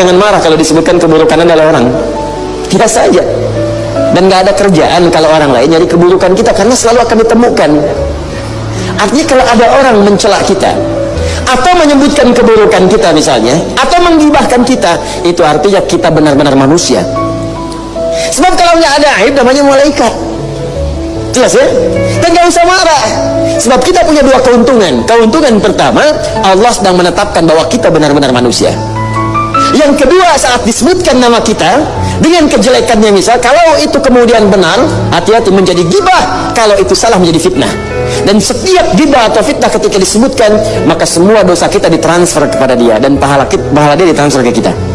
jangan marah kalau disebutkan keburukan adalah orang. Biasa saja. Dan nggak ada kerjaan kalau orang lain nyari keburukan kita karena selalu akan ditemukan. Artinya kalau ada orang mencela kita atau menyebutkan keburukan kita misalnya atau menggibahkan kita itu artinya kita benar-benar manusia. Sebab kalau nggak ada aib namanya malaikat. Jelas ya? Dan nggak usah marah. Sebab kita punya dua keuntungan. Keuntungan pertama Allah sedang menetapkan bahwa kita benar-benar manusia yang kedua saat disebutkan nama kita dengan kejelekannya misal kalau itu kemudian benar hati-hati menjadi gibah kalau itu salah menjadi fitnah. Dan setiap gibah atau fitnah ketika disebutkan maka semua dosa kita ditransfer kepada dia dan pahala kita, pahala dia ditransfer ke kita